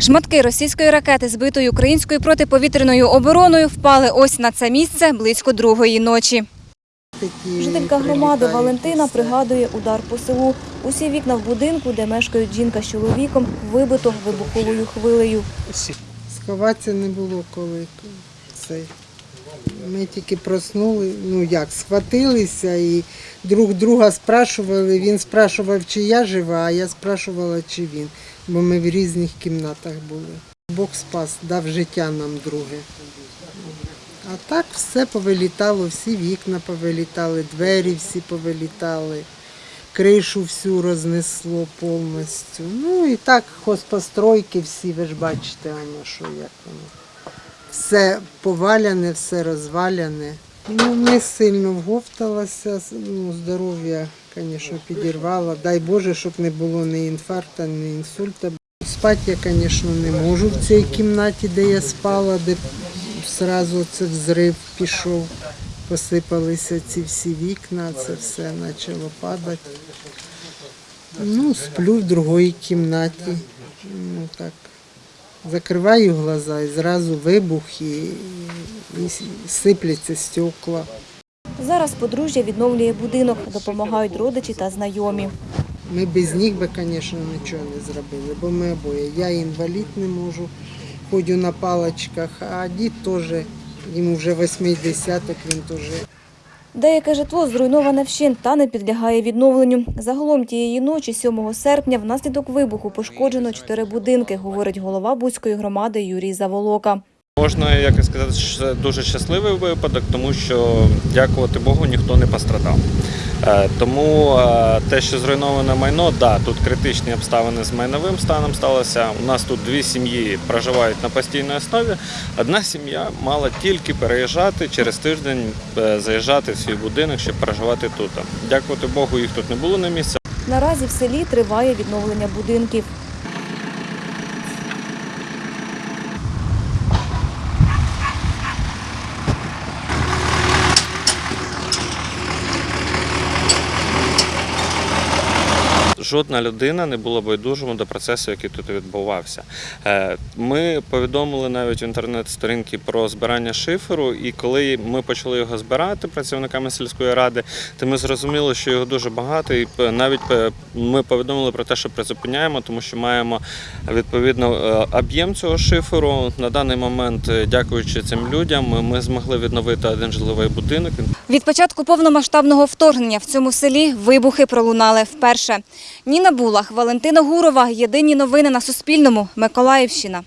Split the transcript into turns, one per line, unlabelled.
Шматки російської ракети, збитої українською протиповітряною обороною, впали ось на це місце близько другої ночі. Жителька громади Валентина пригадує удар по селу. Усі вікна в будинку, де мешкають жінка з чоловіком, вибито вибуховою хвилею.
Сховатися не було коли. Це. Ми тільки проснули, ну як, схватилися і друг друга спрашували. Він спрашував, чи я жива, а я спрашувала, чи він. Бо ми в різних кімнатах були. Бог спас, дав життя нам друге. А так все повилітало, всі вікна повилітали, двері всі повилітали, кришу всю рознесло повністю. Ну і так хозпостройки всі, ви ж бачите, воно що як воно. Все поваляне, все розваляне. Ну, не сильно вговталася, ну, здоров'я, звісно, підірвало. Дай Боже, щоб не було ні інфаркту, ні інсульта. Спати я, звісно, не можу в цій кімнаті, де я спала, де одразу це взрив пішов. Посипалися ці всі вікна, це все почало падати. Ну, сплю в другій кімнаті. Ну так. Закриваю глаза і зразу вибух і, і сипляться стекла.
Зараз подружжя відновлює будинок, допомагають родичі та знайомі.
Ми без них би, звісно, нічого не зробили, бо ми обоє. Я інвалід не можу, ходю на паличках, а дід теж, йому вже 80 він теж.
Деяке житло зруйноване вщент та не підлягає відновленню. Загалом тієї ночі, 7 серпня, внаслідок вибуху пошкоджено чотири будинки, говорить голова Бузької громади Юрій Заволока.
Можна як сказати, що це дуже щасливий випадок, тому що, дякувати Богу, ніхто не пострадав. Е, Тому е, те, що зруйноване майно, да, тут критичні обставини з майновим станом сталося. У нас тут дві сім'ї проживають на постійній основі. Одна сім'я мала тільки переїжджати через тиждень, е, заїжджати в свій будинок, щоб проживати тут. Дякувати Богу, їх тут не було на місці.
Наразі в селі триває відновлення будинків.
Жодна людина не була байдужими до процесу, який тут відбувався. Е, Ми повідомили навіть в інтернет-сторінки про збирання шиферу, і коли ми почали його збирати працівниками сільської ради, то ми зрозуміли, що його дуже багато, і навіть ми повідомили про те, що призупиняємо, тому що маємо відповідно е, об'єм цього шиферу. На даний момент, е, дякуючи цим людям, ми- змогли відновити один житловий будинок.
Від початку повномасштабного вторгнення в цьому селі вибухи пролунали вперше. Ніна Булах, Валентина Гурова. Єдині новини на Суспільному. Миколаївщина.